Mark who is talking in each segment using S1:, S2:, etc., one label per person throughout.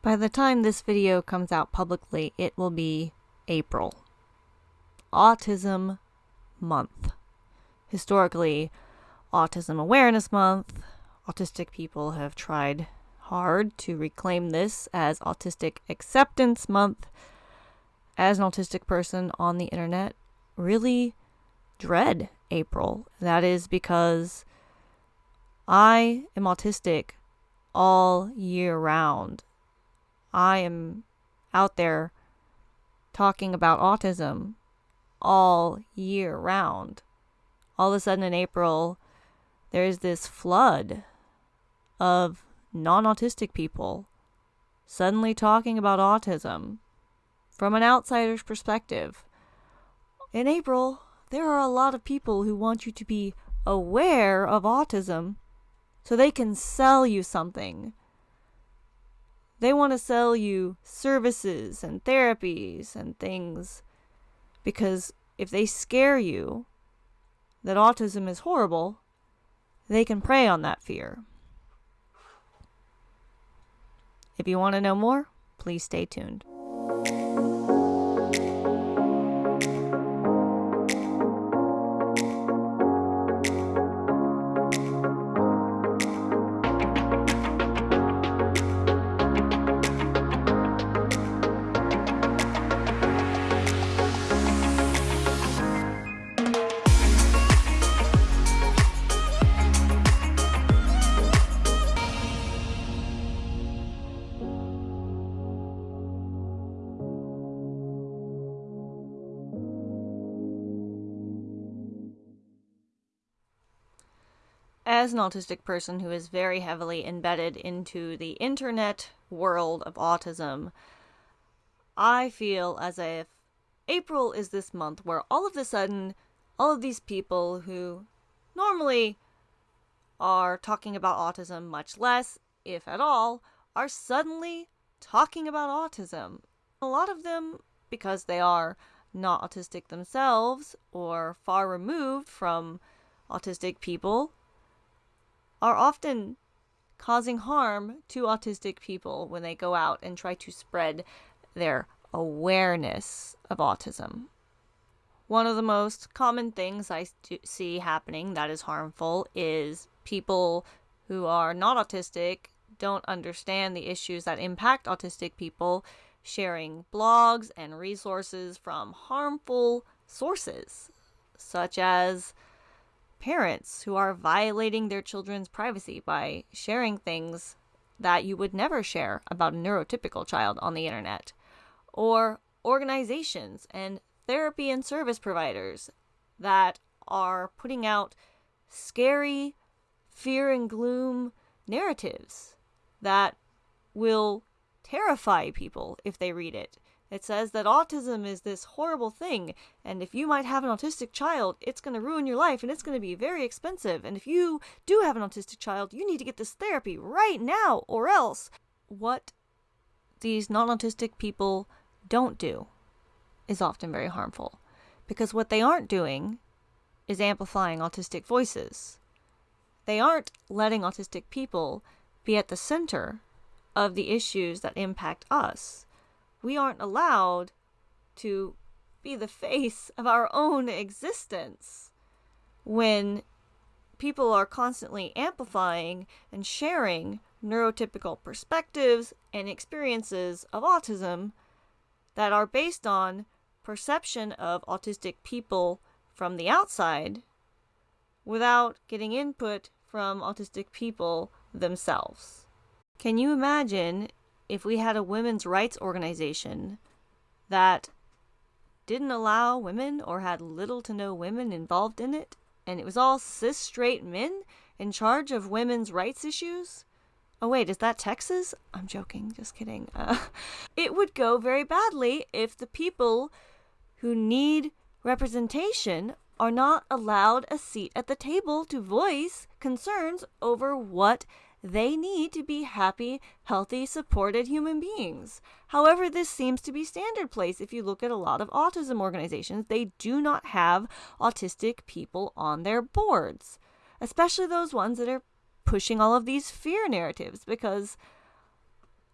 S1: By the time this video comes out publicly, it will be April. Autism Month. Historically, Autism Awareness Month, autistic people have tried hard to reclaim this as Autistic Acceptance Month. As an autistic person on the internet, really dread April. That is because I am autistic all year round. I am out there talking about autism all year round. All of a sudden in April, there's this flood of non autistic people suddenly talking about autism from an outsider's perspective. In April, there are a lot of people who want you to be aware of autism so they can sell you something. They want to sell you services and therapies and things because if they scare you that autism is horrible, they can prey on that fear. If you want to know more, please stay tuned. As an autistic person who is very heavily embedded into the internet world of autism, I feel as if April is this month where all of a sudden, all of these people who normally are talking about autism much less, if at all, are suddenly talking about autism. A lot of them, because they are not autistic themselves or far removed from autistic people, are often causing harm to autistic people when they go out and try to spread their awareness of autism. One of the most common things I see happening that is harmful is people who are not autistic don't understand the issues that impact autistic people sharing blogs and resources from harmful sources, such as parents who are violating their children's privacy by sharing things that you would never share about a neurotypical child on the internet, or organizations and therapy and service providers that are putting out scary fear and gloom narratives that will terrify people if they read it it says that autism is this horrible thing, and if you might have an autistic child, it's going to ruin your life and it's going to be very expensive. And if you do have an autistic child, you need to get this therapy right now, or else. What these non autistic people don't do is often very harmful. Because what they aren't doing is amplifying autistic voices. They aren't letting autistic people be at the center of the issues that impact us we aren't allowed to be the face of our own existence when people are constantly amplifying and sharing neurotypical perspectives and experiences of autism that are based on perception of autistic people from the outside without getting input from autistic people themselves. Can you imagine if we had a women's rights organization that didn't allow women or had little to no women involved in it, and it was all cis straight men in charge of women's rights issues. Oh, wait, is that Texas? I'm joking, just kidding. Uh, it would go very badly if the people who need representation are not allowed a seat at the table to voice concerns over what they need to be happy, healthy, supported human beings. However, this seems to be standard place. If you look at a lot of autism organizations, they do not have autistic people on their boards, especially those ones that are pushing all of these fear narratives because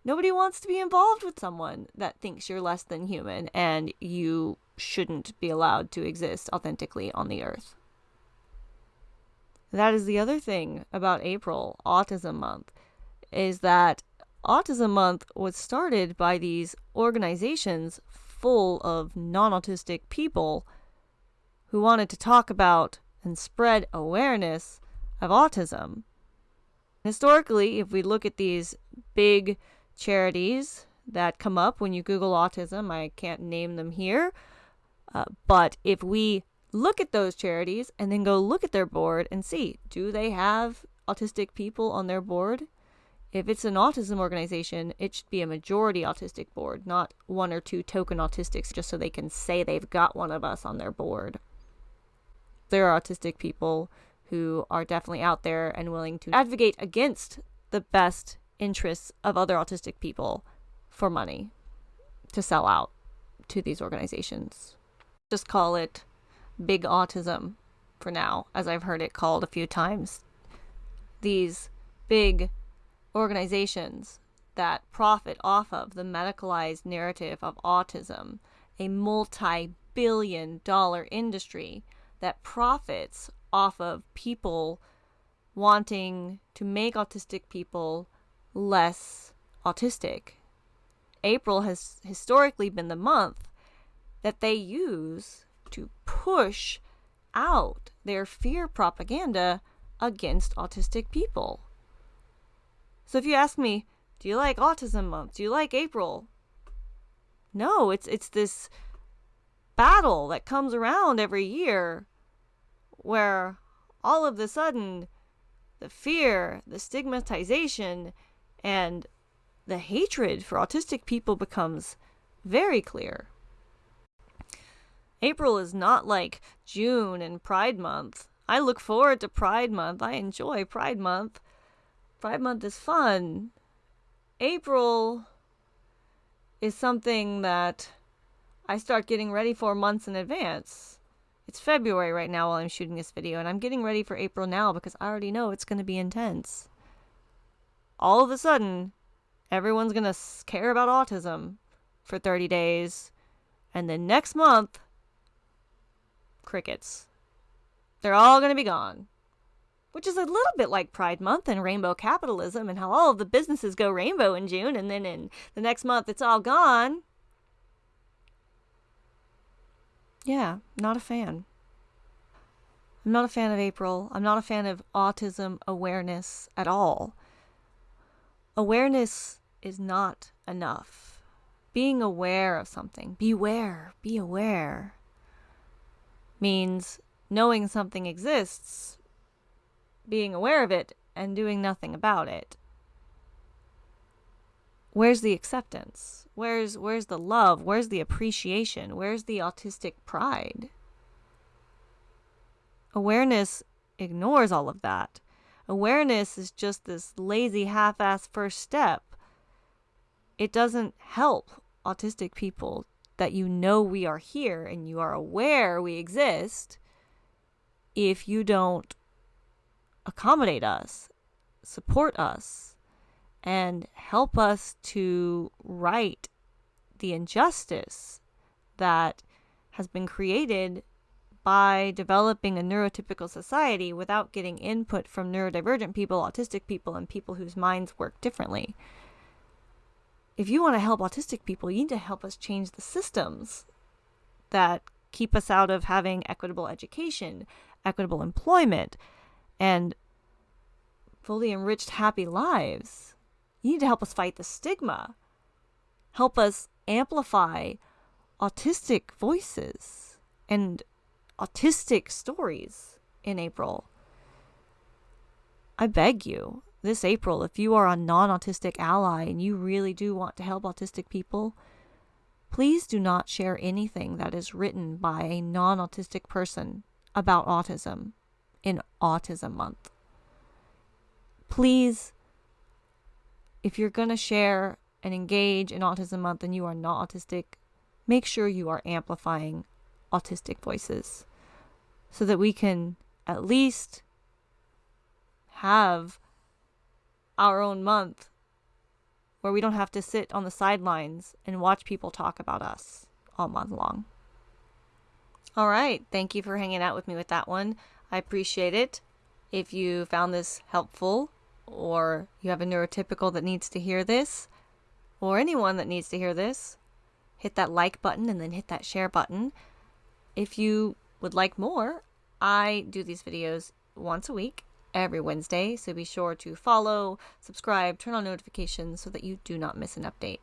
S1: Nobody wants to be involved with someone that thinks you're less than human and you shouldn't be allowed to exist authentically on the earth. That is the other thing about April, Autism Month, is that Autism Month was started by these organizations full of non autistic people who wanted to talk about and spread awareness of autism. Historically, if we look at these big charities that come up when you Google autism, I can't name them here, uh, but if we look at those charities and then go look at their board and see do they have autistic people on their board? If it's an autism organization, it should be a majority autistic board, not one or two token autistics just so they can say they've got one of us on their board. There are autistic people who are definitely out there and willing to advocate against the best interests of other autistic people for money to sell out to these organizations. Just call it big autism for now, as I've heard it called a few times. These big organizations that profit off of the medicalized narrative of autism, a multi billion dollar industry that profits off of people wanting to make autistic people less autistic. April has historically been the month that they use to push out their fear propaganda against autistic people. So if you ask me, do you like autism month? Do you like April? No, it's it's this battle that comes around every year where all of the sudden the fear, the stigmatization and the hatred for autistic people becomes very clear. April is not like June and Pride Month. I look forward to Pride Month. I enjoy Pride Month. Pride Month is fun. April is something that I start getting ready for months in advance. It's February right now while I'm shooting this video, and I'm getting ready for April now because I already know it's going to be intense. All of a sudden, everyone's going to care about autism for 30 days, and then next month, crickets. They're all going to be gone which is a little bit like Pride Month and rainbow capitalism and how all of the businesses go rainbow in June and then in the next month it's all gone. Yeah, not a fan. I'm not a fan of April. I'm not a fan of autism awareness at all. Awareness is not enough. Being aware of something, beware, be aware, means knowing something exists being aware of it and doing nothing about it. Where's the acceptance? Where's where's the love? Where's the appreciation? Where's the autistic pride? Awareness ignores all of that. Awareness is just this lazy half-ass first step. It doesn't help autistic people that you know we are here and you are aware we exist if you don't accommodate us, support us, and help us to right the injustice that has been created by developing a neurotypical society without getting input from neurodivergent people, autistic people, and people whose minds work differently. If you want to help autistic people, you need to help us change the systems that keep us out of having equitable education, equitable employment, and fully enriched, happy lives. You need to help us fight the stigma, help us amplify autistic voices and autistic stories in April. I beg you, this April, if you are a non autistic ally and you really do want to help autistic people, please do not share anything that is written by a non autistic person about autism in Autism Month. Please, if you're going to share and engage in Autism Month and you are not autistic, make sure you are amplifying autistic voices so that we can at least have our own month where we don't have to sit on the sidelines and watch people talk about us all month long. All right. Thank you for hanging out with me with that one. I appreciate it. If you found this helpful, or you have a neurotypical that needs to hear this, or anyone that needs to hear this, hit that like button and then hit that share button. If you would like more, I do these videos once a week, every Wednesday, so be sure to follow, subscribe, turn on notifications so that you do not miss an update.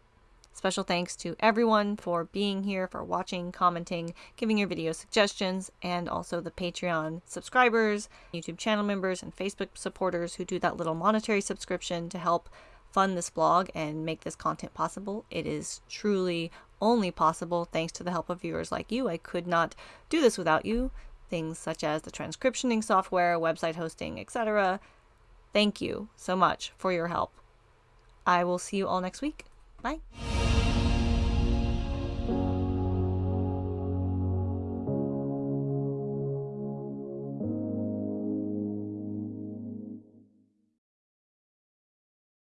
S1: Special thanks to everyone for being here, for watching, commenting, giving your video suggestions, and also the Patreon subscribers, YouTube channel members, and Facebook supporters who do that little monetary subscription to help fund this blog and make this content possible. It is truly only possible thanks to the help of viewers like you. I could not do this without you. Things such as the transcriptioning software, website hosting, etc. Thank you so much for your help. I will see you all next week. Bye.